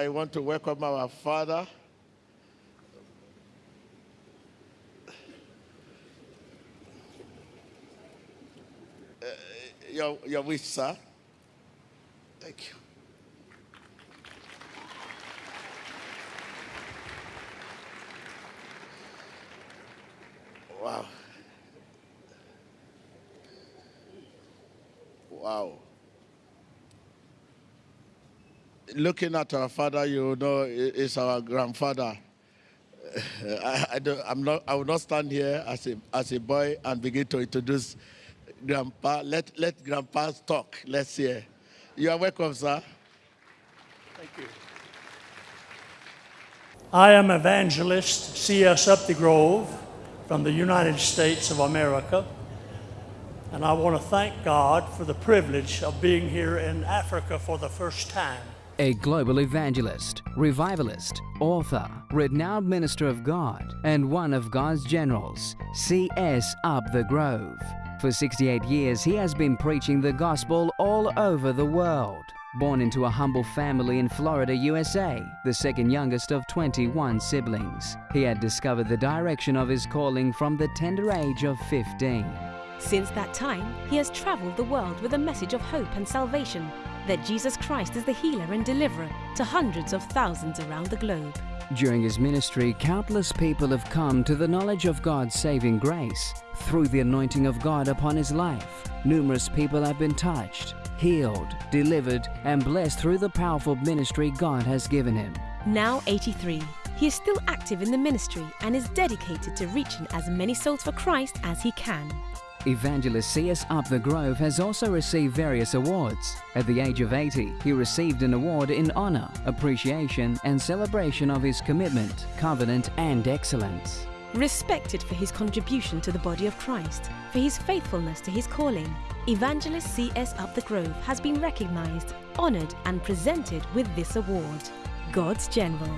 I want to welcome our father. Uh, your, your wish, sir. Thank you. Wow. Wow. Looking at our father, you know, is our grandfather. I, I, don't, I'm not, I will not stand here as a, as a boy and begin to introduce grandpa. Let, let grandpa talk. Let's hear. You are welcome, sir. Thank you. I am evangelist C.S. Upthegrove from the United States of America. And I want to thank God for the privilege of being here in Africa for the first time. A global evangelist, revivalist, author, renowned minister of God, and one of God's generals, C.S. Upthegrove. For 68 years, he has been preaching the gospel all over the world. Born into a humble family in Florida, USA, the second youngest of 21 siblings, he had discovered the direction of his calling from the tender age of 15. Since that time, he has traveled the world with a message of hope and salvation that Jesus Christ is the healer and deliverer to hundreds of thousands around the globe. During his ministry, countless people have come to the knowledge of God's saving grace. Through the anointing of God upon his life, numerous people have been touched, healed, delivered, and blessed through the powerful ministry God has given him. Now 83, he is still active in the ministry and is dedicated to reaching as many souls for Christ as he can. Evangelist C.S. Upthegrove has also received various awards. At the age of 80, he received an award in honor, appreciation, and celebration of his commitment, covenant, and excellence. Respected for his contribution to the body of Christ, for his faithfulness to his calling, Evangelist C.S. Upthegrove has been recognized, honored, and presented with this award God's General.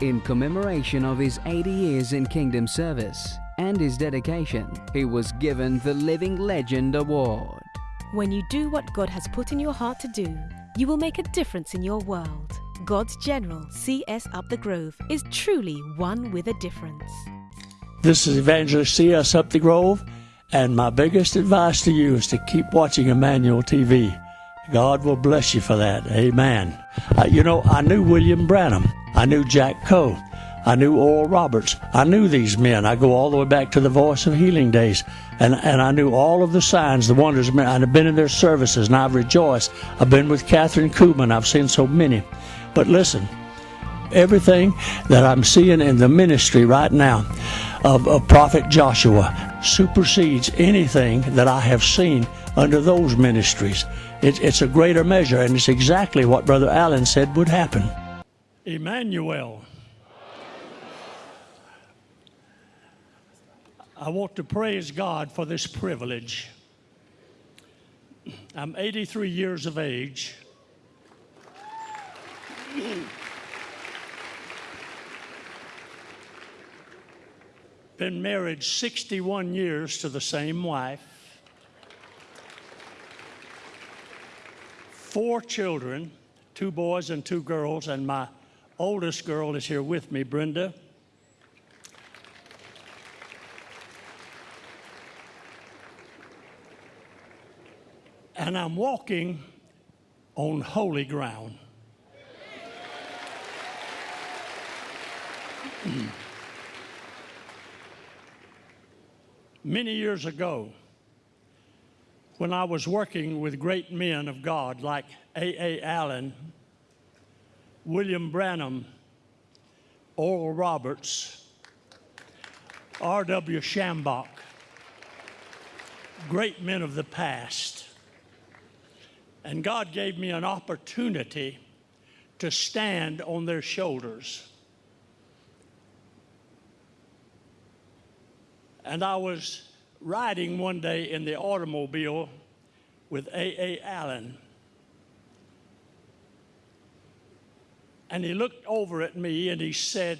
In commemoration of his 80 years in kingdom service and his dedication, he was given the Living Legend Award. When you do what God has put in your heart to do, you will make a difference in your world. God's General C.S. Upthegrove, is truly one with a difference. This is Evangelist C.S. Upthegrove, and my biggest advice to you is to keep watching Emmanuel TV. God will bless you for that. Amen. Uh, you know, I knew William Branham. I knew Jack Coe. I knew Oral Roberts. I knew these men. I go all the way back to the Voice of Healing days. And, and I knew all of the signs, the wonders. I've been in their services and I've rejoiced. I've been with Kathryn Kuhlman. I've seen so many. But listen, everything that I'm seeing in the ministry right now of, of Prophet Joshua supersedes anything that I have seen under those ministries. It, it's a greater measure, and it's exactly what Brother Allen said would happen. Emmanuel. I want to praise God for this privilege. I'm 83 years of age. Been married 61 years to the same wife. Four children, two boys and two girls, and my oldest girl is here with me, Brenda. And I'm walking on holy ground. Hmm. Many years ago, when I was working with great men of God like A.A. Allen, William Branham, Oral Roberts, R.W. Schambach, great men of the past. And God gave me an opportunity to stand on their shoulders. And I was riding one day in the automobile with A.A. Allen. And he looked over at me and he said,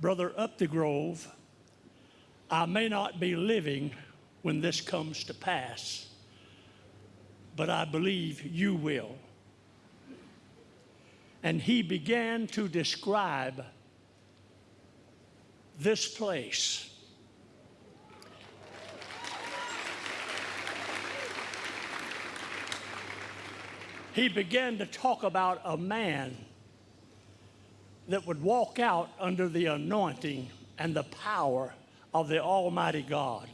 Brother Upthegrove, I may not be living when this comes to pass, but I believe you will. and he began to describe this place. He began to talk about a man that would walk out under the anointing and the power of the Almighty God.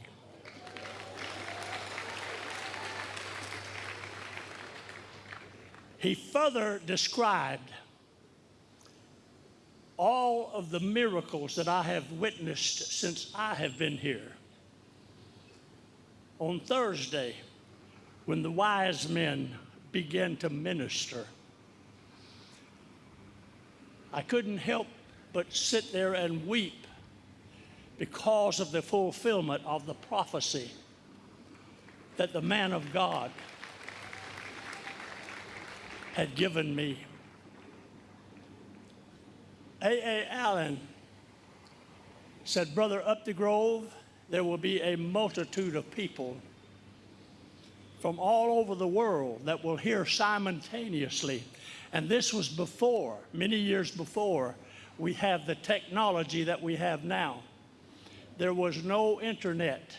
He further described all of the miracles that I have witnessed since I have been here. On Thursday, when the wise men began to minister, I couldn't help but sit there and weep because of the fulfillment of the prophecy that the man of God had given me. A.A. Allen said, Brother, Upthegrove, there will be a multitude of people from all over the world that will hear simultaneously. And this was before, many years before, we have the technology that we have now. There was no internet.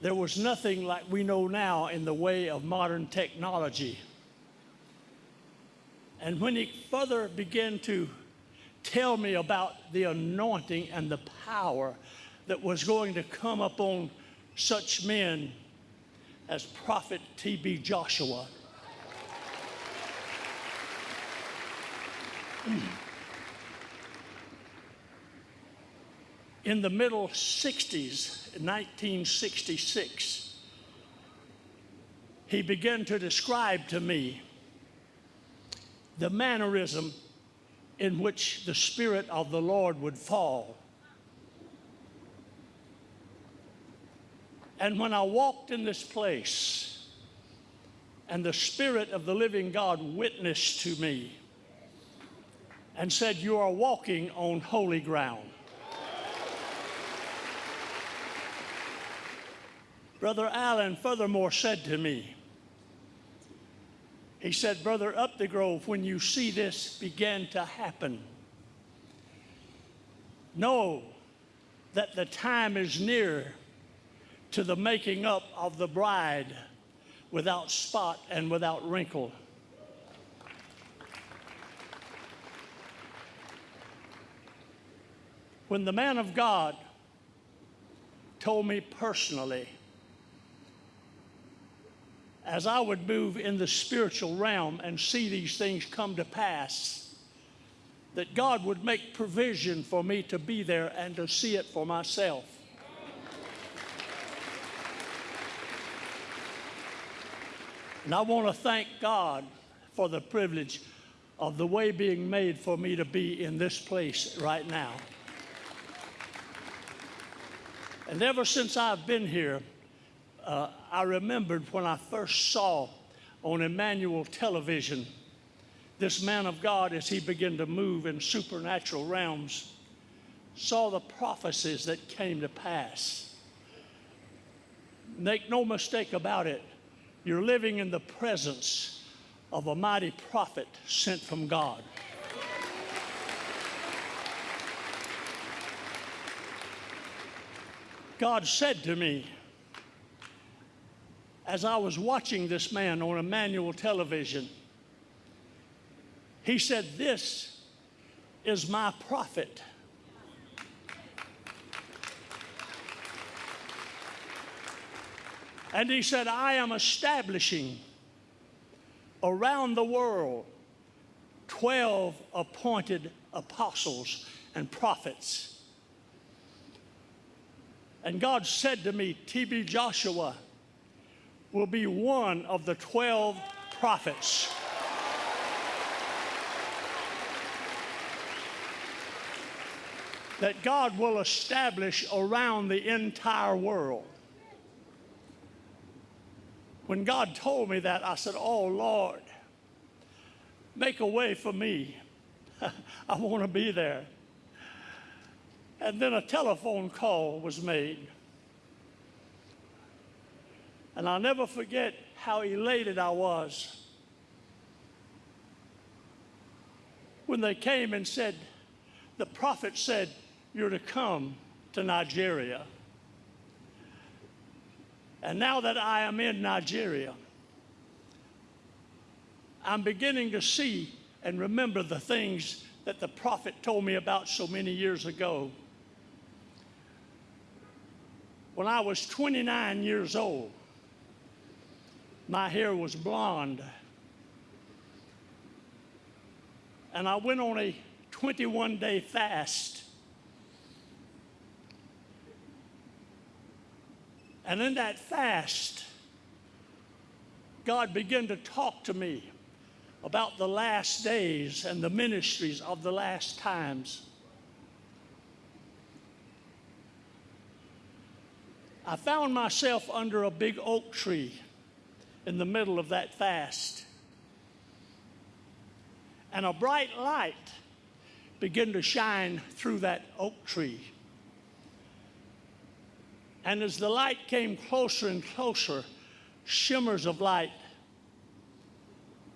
There was nothing like we know now in the way of modern technology. And when he further began to tell me about the anointing and the power that was going to come upon such men as Prophet T.B. Joshua. Hmm. In the middle 60s, 1966, he began to describe to me the mannerism in which the Spirit of the Lord would fall. And when I walked in this place, and the Spirit of the living God witnessed to me and said, You are walking on holy ground. Brother Allen furthermore said to me, he said, Brother Upthegrove, when you see this begin to happen, know that the time is near to the making up of the bride without spot and without wrinkle. When the man of God told me personally as I would move in the spiritual realm and see these things come to pass, that God would make provision for me to be there and to see it for myself. And I want to thank God for the privilege of the way being made for me to be in this place right now. And ever since I've been here, uh, I remembered when I first saw on Emmanuel television this man of God as he began to move in supernatural realms, saw the prophecies that came to pass. Make no mistake about it, you're living in the presence of a mighty prophet sent from God. God said to me, as I was watching this man on Emmanuel television, he said, This is my prophet. And he said, I am establishing around the world 12 appointed apostles and prophets. And God said to me, T.B. Joshua, will be one of the 12 prophets. That God will establish around the entire world. When God told me that, I said, Oh Lord, make a way for me. I want to be there. And then a telephone call was made. And I'll never forget how elated I was when they came and said, the prophet said, You're to come to Nigeria. And now that I am in Nigeria, I'm beginning to see and remember the things that the prophet told me about so many years ago. When I was 29 years old, my hair was blonde. And I went on a 21 day fast. And in that fast, God began to talk to me about the last days and the ministries of the last times. I found myself under a big oak tree in the middle of that fast. And a bright light began to shine through that oak tree. And as the light came closer and closer, shimmers of light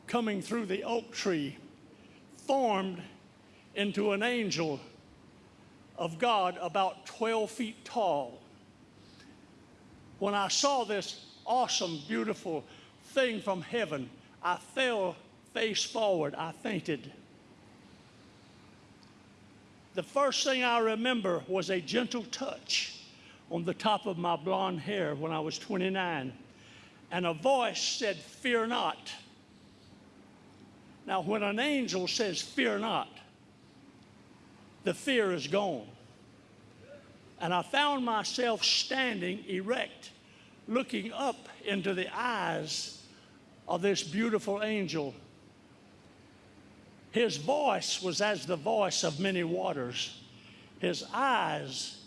coming through the oak tree formed into an angel of God about 12 feet tall. When I saw this awesome, beautiful thing from heaven, I fell face forward. I fainted. The first thing I remember was a gentle touch on the top of my blonde hair when I was 29. And a voice said, Fear not. Now, when an angel says, Fear not, the fear is gone. And I found myself standing erect, looking up into the eyes of this beautiful angel. His voice was as the voice of many waters. His eyes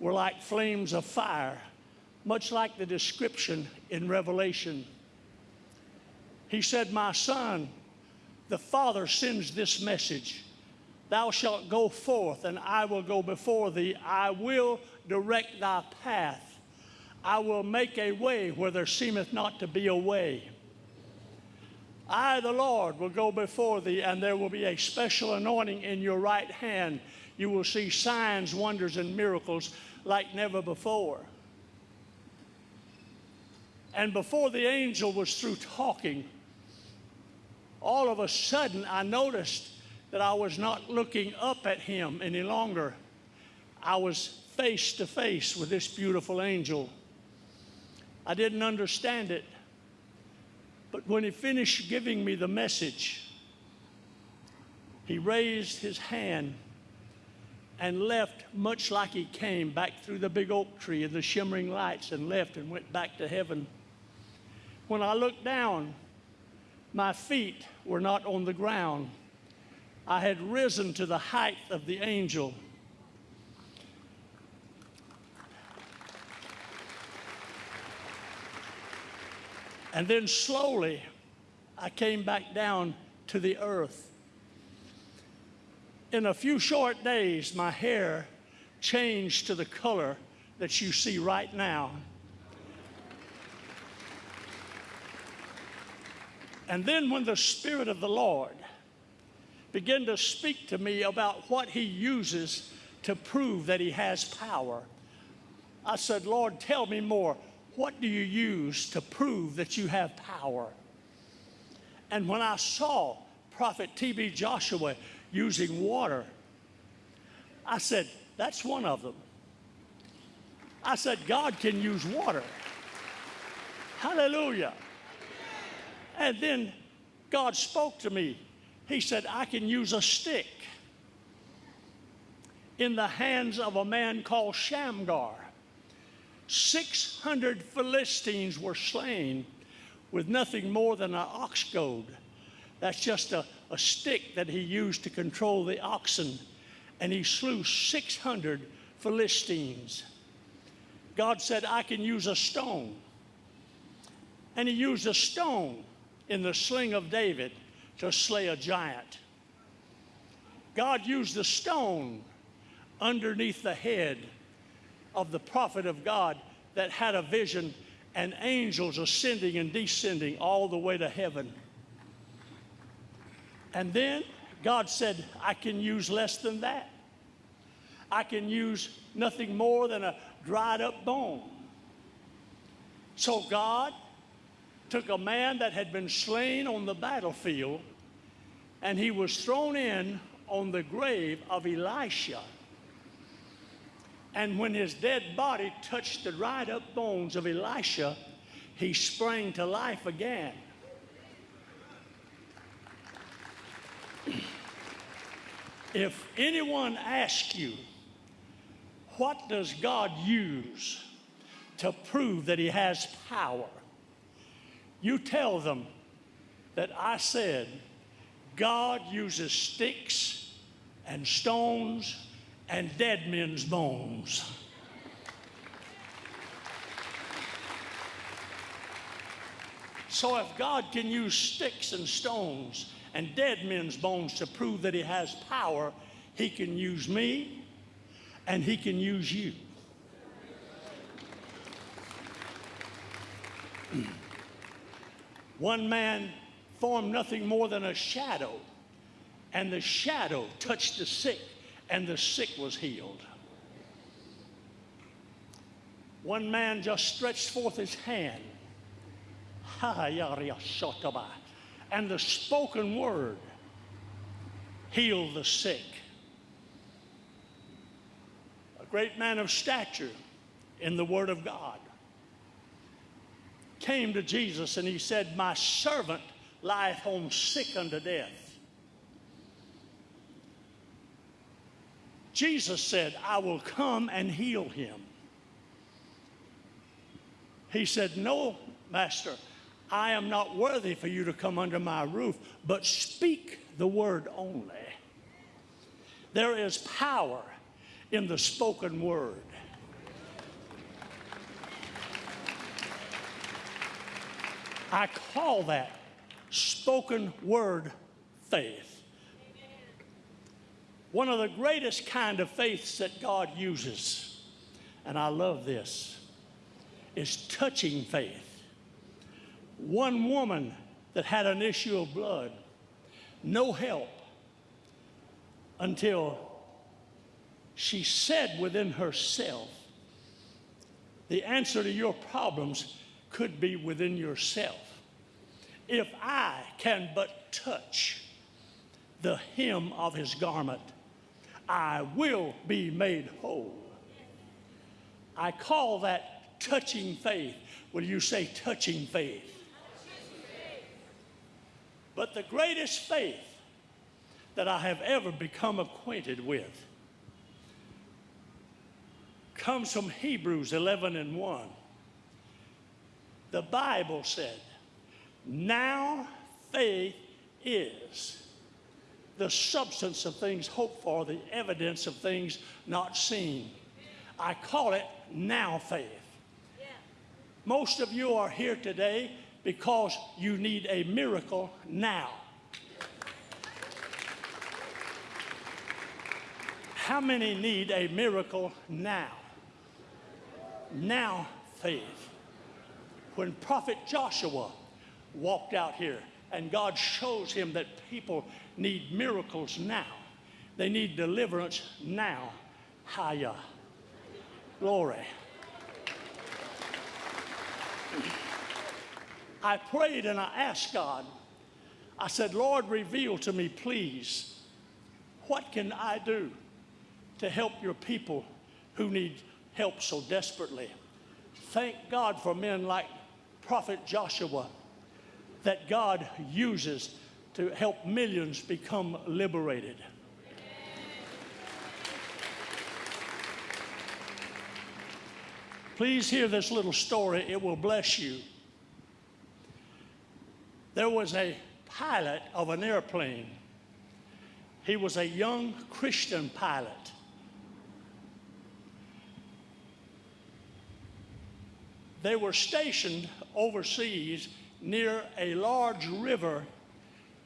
were like flames of fire, much like the description in Revelation. He said, My son, the Father sends this message Thou shalt go forth, and I will go before thee. I will direct thy path. I will make a way where there seemeth not to be a way. I, the Lord, will go before thee, and there will be a special anointing in your right hand. You will see signs, wonders, and miracles like never before. And before the angel was through talking, all of a sudden I noticed that I was not looking up at him any longer. I was face to face with this beautiful angel. I didn't understand it. But when he finished giving me the message, he raised his hand and left much like he came back through the big oak tree and the shimmering lights and left and went back to heaven. When I looked down, my feet were not on the ground. I had risen to the height of the angel. And then slowly, I came back down to the earth. In a few short days, my hair changed to the color that you see right now. And then, when the Spirit of the Lord began to speak to me about what He uses to prove that He has power, I said, Lord, tell me more. What do you use to prove that you have power? And when I saw Prophet T.B. Joshua using water, I said, That's one of them. I said, God can use water. Hallelujah. And then God spoke to me. He said, I can use a stick in the hands of a man called Shamgar. 600 Philistines were slain with nothing more than an ox goad. That's just a, a stick that he used to control the oxen. And he slew 600 Philistines. God said, I can use a stone. And he used a stone in the sling of David to slay a giant. God used the stone underneath the head of the prophet of God that had a vision and angels ascending and descending all the way to heaven. And then God said, I can use less than that. I can use nothing more than a dried up bone. So God took a man that had been slain on the battlefield and he was thrown in on the grave of Elisha. And when his dead body touched the dried up bones of Elisha, he sprang to life again. If anyone asks you, what does God use to prove that He has power? You tell them that I said, God uses sticks and stones and dead men's bones. So if God can use sticks and stones and dead men's bones to prove that he has power, he can use me and he can use you. One man formed nothing more than a shadow, and the shadow touched the sick, and the sick was healed. One man just stretched forth his hand, and the spoken word healed the sick. A great man of stature in the Word of God came to Jesus and he said, My servant lieth home sick unto death. Jesus said, I will come and heal him. He said, No, Master, I am not worthy for you to come under my roof, but speak the word only. There is power in the spoken word. I call that spoken word faith. One of the greatest kind of faiths that God uses, and I love this, is touching faith. One woman that had an issue of blood, no help until she said within herself, the answer to your problems could be within yourself. If I can but touch the hem of his garment, I will be made whole. I call that touching faith. Will you say touching faith? But the greatest faith that I have ever become acquainted with comes from Hebrews 11 and 1. The Bible said, Now faith is the substance of things hoped for, the evidence of things not seen. I call it now faith. Most of you are here today because you need a miracle now. How many need a miracle now? Now, faith. When Prophet Joshua walked out here and God shows him that people need miracles now, they need deliverance now. Haya. Glory. I prayed and I asked God, I said, Lord, reveal to me, please, what can I do to help your people who need help so desperately? Thank God for men like Prophet Joshua that God uses to help millions become liberated. Please hear this little story, it will bless you there was a pilot of an airplane. He was a young Christian pilot. They were stationed overseas near a large river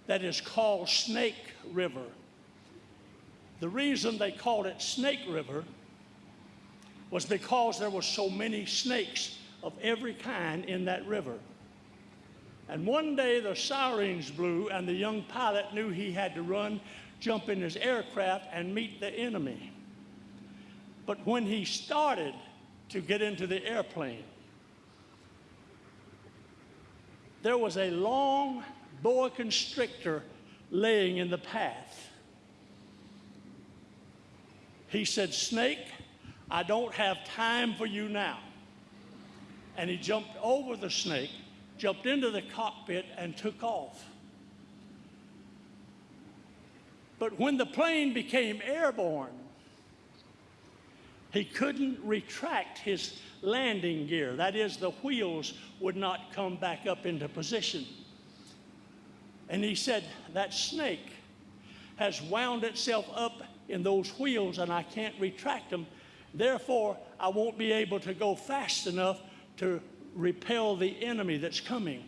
that is called Snake River. The reason they called it Snake River was because there were so many snakes of every kind in that river. And one day the sirens blew, and the young pilot knew he had to run, jump in his aircraft, and meet the enemy. But when he started to get into the airplane, there was a long boa constrictor laying in the path. He said, Snake, I don't have time for you now. And he jumped over the snake, jumped into the cockpit, and took off. But when the plane became airborne, he couldn't retract his landing gear. That is, the wheels would not come back up into position. And he said, That snake has wound itself up in those wheels and I can't retract them. Therefore, I won't be able to go fast enough to repel the enemy that's coming.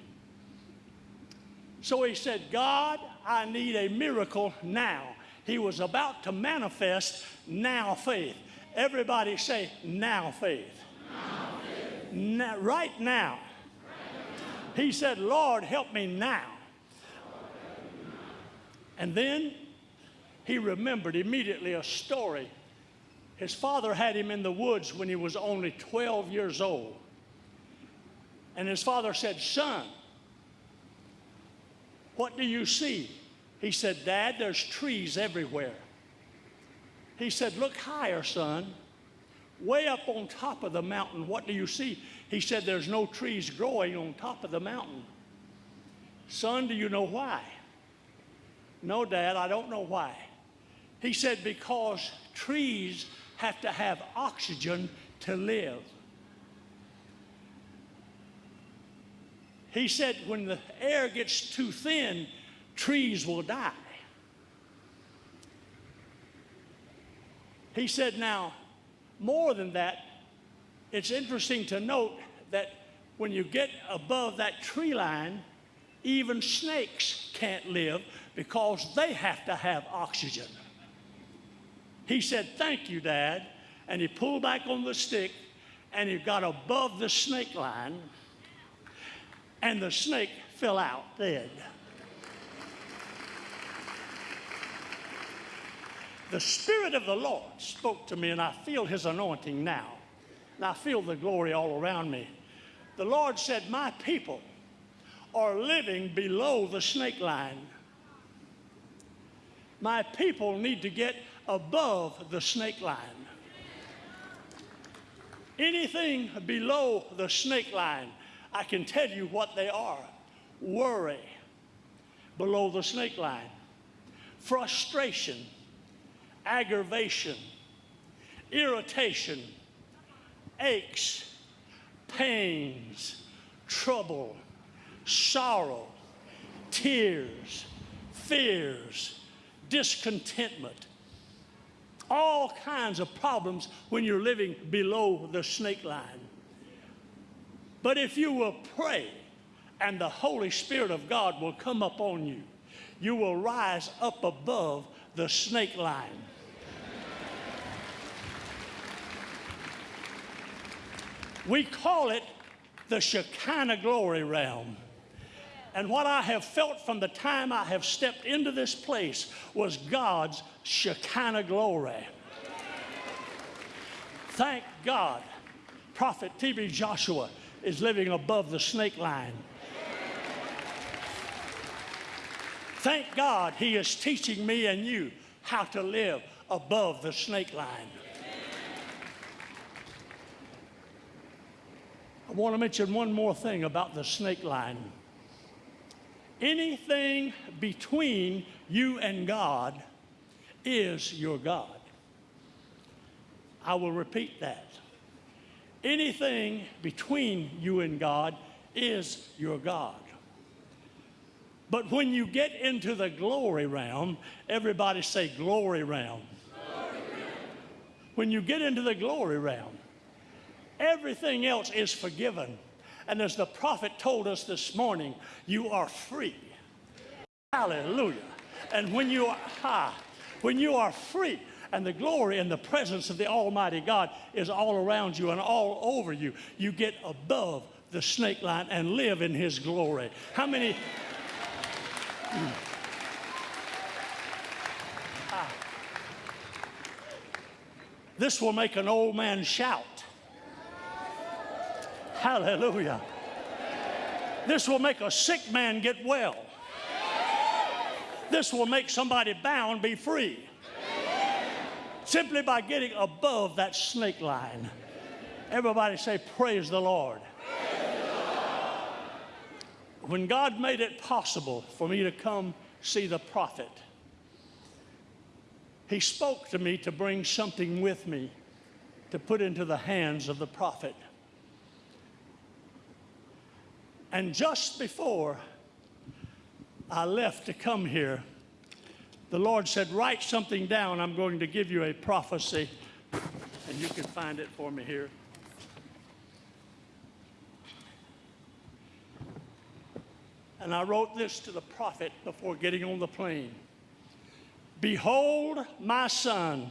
So he said, God, I need a miracle now. He was about to manifest now faith. Everybody say, now faith. Now faith. Now, right now. He said, Lord, help me now. And then he remembered immediately a story. His father had him in the woods when he was only 12 years old. And his father said, Son, what do you see? He said, Dad, there's trees everywhere. He said, Look higher, son. Way up on top of the mountain, what do you see? He said, There's no trees growing on top of the mountain. Son, do you know why? No, Dad, I don't know why. He said, Because trees have to have oxygen to live. He said, when the air gets too thin, trees will die. He said, now, more than that, it's interesting to note that when you get above that tree line, even snakes can't live because they have to have oxygen. He said, Thank you, Dad. And he pulled back on the stick and he got above the snake line, and the snake fell out dead. The Spirit of the Lord spoke to me, and I feel His anointing now. And I feel the glory all around me. The Lord said, My people are living below the snake line. My people need to get above the snake line. Anything below the snake line, I can tell you what they are worry below the snake line, frustration, aggravation, irritation, aches, pains, trouble, sorrow, tears, fears, discontentment, all kinds of problems when you're living below the snake line. But if you will pray and the Holy Spirit of God will come upon you, you will rise up above the snake line. We call it the Shekinah glory realm. And what I have felt from the time I have stepped into this place was God's Shekinah glory. Thank God, Prophet T.B. Joshua is living above the snake line. Thank God he is teaching me and you how to live above the snake line. I want to mention one more thing about the snake line. Anything between you and God is your God. I will repeat that. Anything between you and God is your God. But when you get into the glory realm, everybody say glory realm. Glory. When you get into the glory realm, everything else is forgiven. And as the prophet told us this morning, you are free. Hallelujah. And when you are high, when you are free, and the glory and the presence of the Almighty God is all around you and all over you, you get above the snake line and live in his glory. How many? This will make an old man shout. Hallelujah. This will make a sick man get well. This will make somebody bound be free. Simply by getting above that snake line. Everybody say, Praise the Lord. When God made it possible for me to come see the prophet, he spoke to me to bring something with me to put into the hands of the prophet. And just before I left to come here, the Lord said, Write something down. I'm going to give you a prophecy. And you can find it for me here. And I wrote this to the prophet before getting on the plane Behold, my son,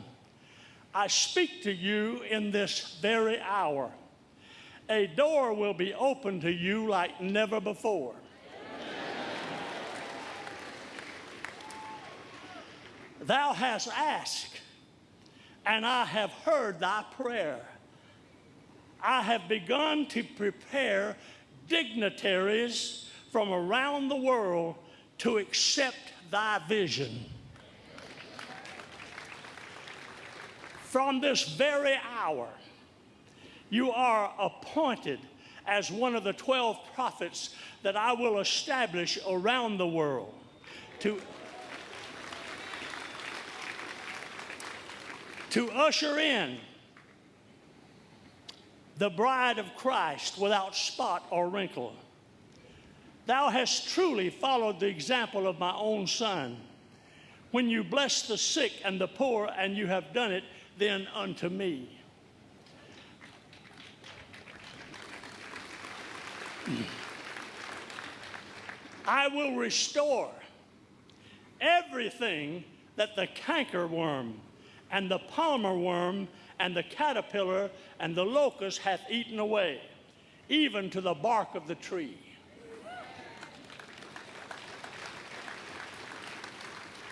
I speak to you in this very hour. A door will be opened to you like never before. Thou hast asked, and I have heard thy prayer. I have begun to prepare dignitaries from around the world to accept thy vision. From this very hour, you are appointed as one of the 12 prophets that I will establish around the world to, to usher in the bride of Christ without spot or wrinkle. Thou hast truly followed the example of my own son. When you bless the sick and the poor, and you have done it then unto me. I will restore everything that the cankerworm and the palmer worm and the caterpillar and the locust hath eaten away, even to the bark of the tree.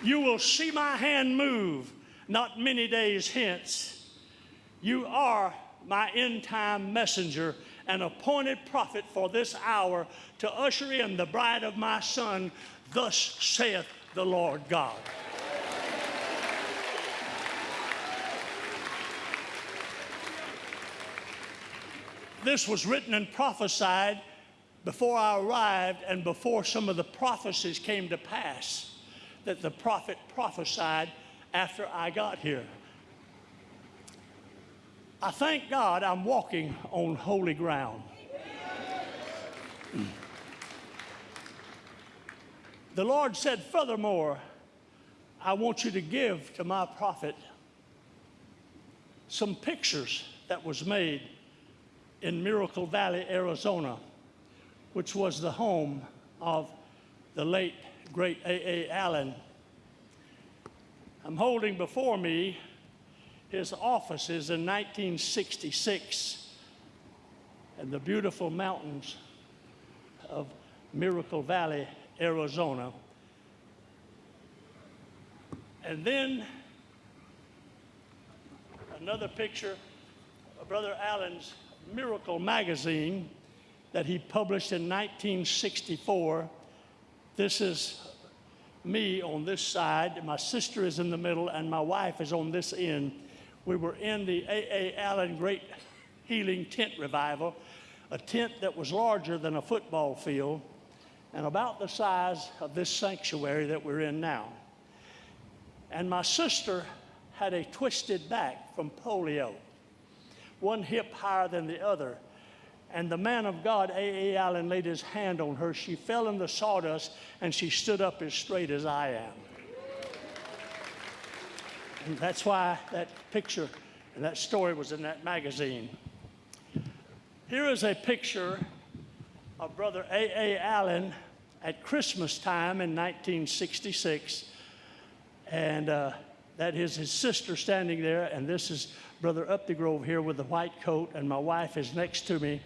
You will see my hand move not many days hence. You are my end time messenger and appointed prophet for this hour to usher in the bride of my son. Thus saith the Lord God. This was written and prophesied before I arrived and before some of the prophecies came to pass that the prophet prophesied after I got here. I thank God I'm walking on holy ground. The Lord said, furthermore, I want you to give to my prophet some pictures that was made in Miracle Valley, Arizona, which was the home of the late, great A.A. Allen. I'm holding before me his offices in 1966 and the beautiful mountains of Miracle Valley, Arizona. And then another picture of Brother Allen's Miracle magazine that he published in 1964. This is me on this side, my sister is in the middle, and my wife is on this end. We were in the A.A. Allen Great Healing Tent Revival, a tent that was larger than a football field and about the size of this sanctuary that we're in now. And my sister had a twisted back from polio, one hip higher than the other. And the man of God, A.A. Allen, laid his hand on her. She fell in the sawdust and she stood up as straight as I am. And that's why that picture and that story was in that magazine. Here is a picture of Brother A.A. Allen at Christmas time in 1966. And uh, that is his sister standing there, and this is Brother Upthegrove here with the white coat, and my wife is next to me.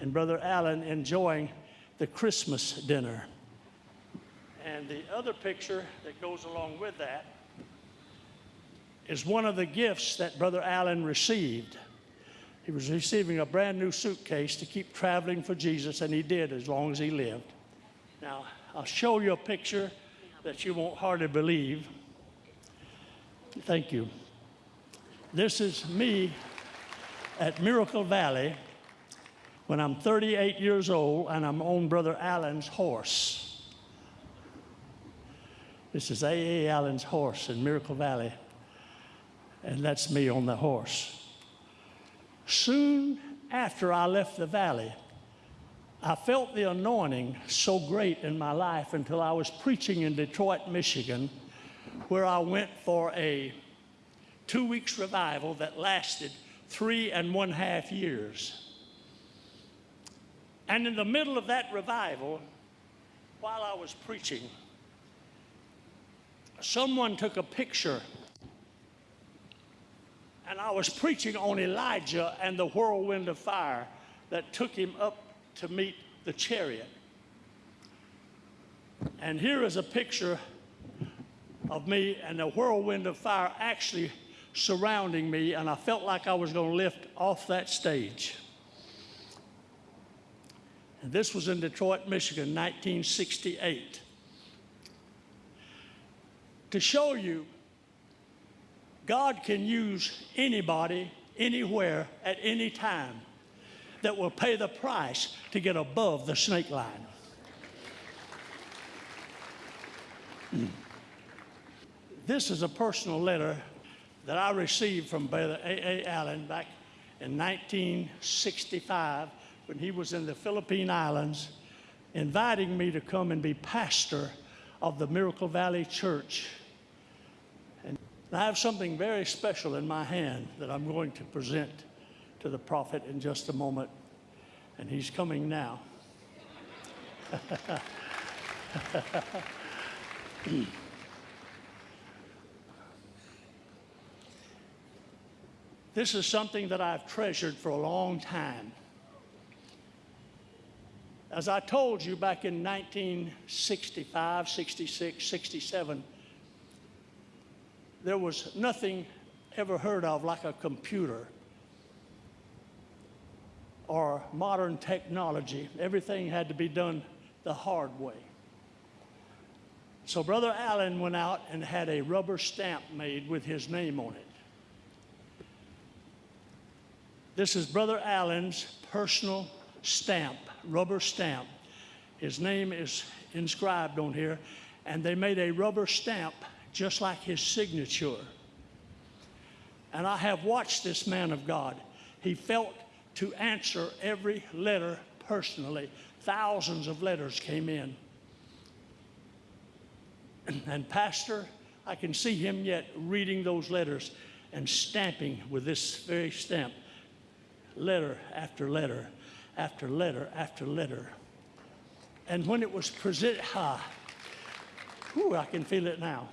and Brother Allen enjoying the Christmas dinner. And the other picture that goes along with that is one of the gifts that Brother Allen received. He was receiving a brand new suitcase to keep traveling for Jesus, and he did as long as he lived. Now, I'll show you a picture that you won't hardly believe. Thank you. This is me at Miracle Valley when I'm 38 years old and I'm on Brother Allen's horse. This is A.A. Allen's horse in Miracle Valley, and that's me on the horse. Soon after I left the valley, I felt the anointing so great in my life until I was preaching in Detroit, Michigan, where I went for a two weeks revival that lasted three and one half years. And in the middle of that revival, while I was preaching, someone took a picture. And I was preaching on Elijah and the whirlwind of fire that took him up to meet the chariot. And here is a picture of me and the whirlwind of fire actually surrounding me, and I felt like I was going to lift off that stage. And this was in Detroit, Michigan, 1968. To show you, God can use anybody, anywhere, at any time that will pay the price to get above the snake line. This is a personal letter that I received from Brother A.A. Allen back in 1965 when he was in the Philippine Islands, inviting me to come and be pastor of the Miracle Valley Church. And I have something very special in my hand that I'm going to present to the prophet in just a moment. And he's coming now. This is something that I've treasured for a long time. As I told you back in 1965, 66, 67, there was nothing ever heard of like a computer or modern technology. Everything had to be done the hard way. So Brother Allen went out and had a rubber stamp made with his name on it. This is Brother Allen's personal stamp, rubber stamp. His name is inscribed on here, and they made a rubber stamp just like his signature. And I have watched this man of God. He felt to answer every letter personally. Thousands of letters came in. And, Pastor, I can see him yet reading those letters and stamping with this very stamp letter after letter after letter after letter. And when it was presented, ah, whew, I can feel it now.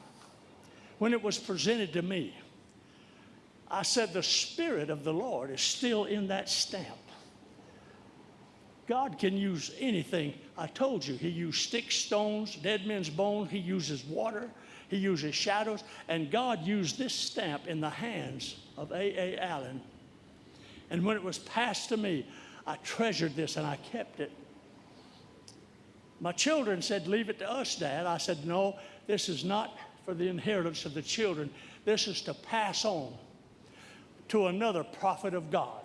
When it was presented to me, I said, The Spirit of the Lord is still in that stamp. God can use anything. I told you, He used sticks, stones, dead men's bones, He uses water, He uses shadows, and God used this stamp in the hands of A. A. Allen and when it was passed to me, I treasured this and I kept it. My children said, Leave it to us, Dad. I said, No, this is not for the inheritance of the children. This is to pass on to another prophet of God.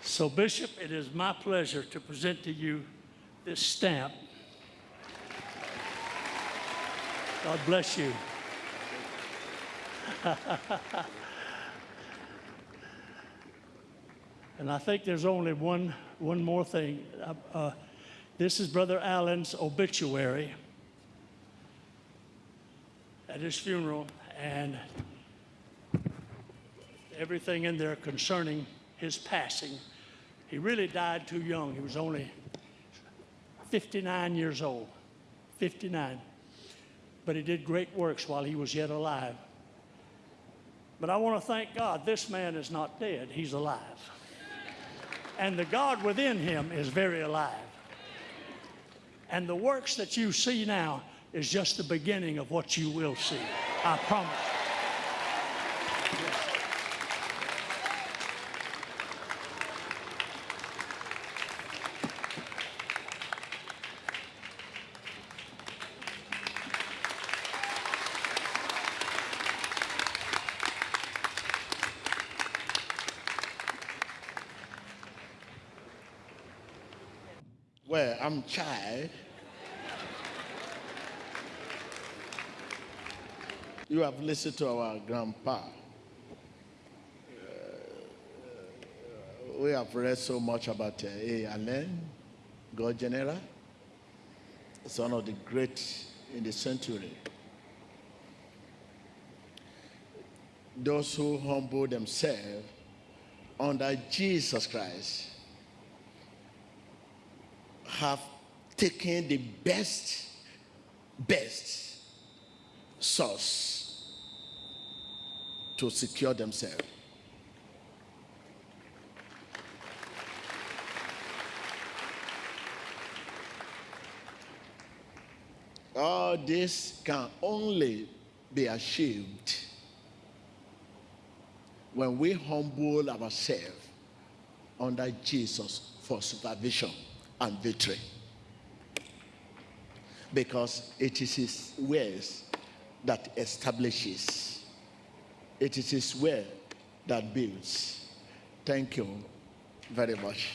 So, Bishop, it is my pleasure to present to you this stamp God bless you. and I think there's only one, one more thing. Uh, uh, this is Brother Allen's obituary at his funeral, and everything in there concerning his passing. He really died too young. He was only 59 years old. 59 but he did great works while he was yet alive. But I want to thank God this man is not dead, he's alive. And the God within him is very alive. And the works that you see now is just the beginning of what you will see. I promise. Well, I'm child. You have listened to our grandpa. Uh, we have read so much about uh, A. Allen, God General. It's one of the great in the century. Those who humble themselves under Jesus Christ have taken the best, best source to secure themselves. All this can only be achieved when we humble ourselves under Jesus for supervision and victory. Because it is his ways that establishes, it is his way that builds. Thank you very much.